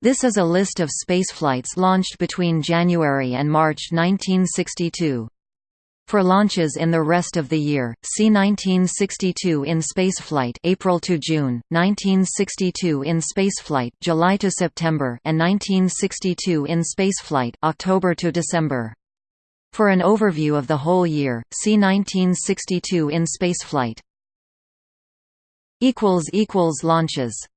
This is a list of spaceflights launched between January and March 1962. For launches in the rest of the year, see 1962 in spaceflight April to June, 1962 in spaceflight July to September, and 1962 in spaceflight October to December. For an overview of the whole year, see 1962 in spaceflight. equals equals launches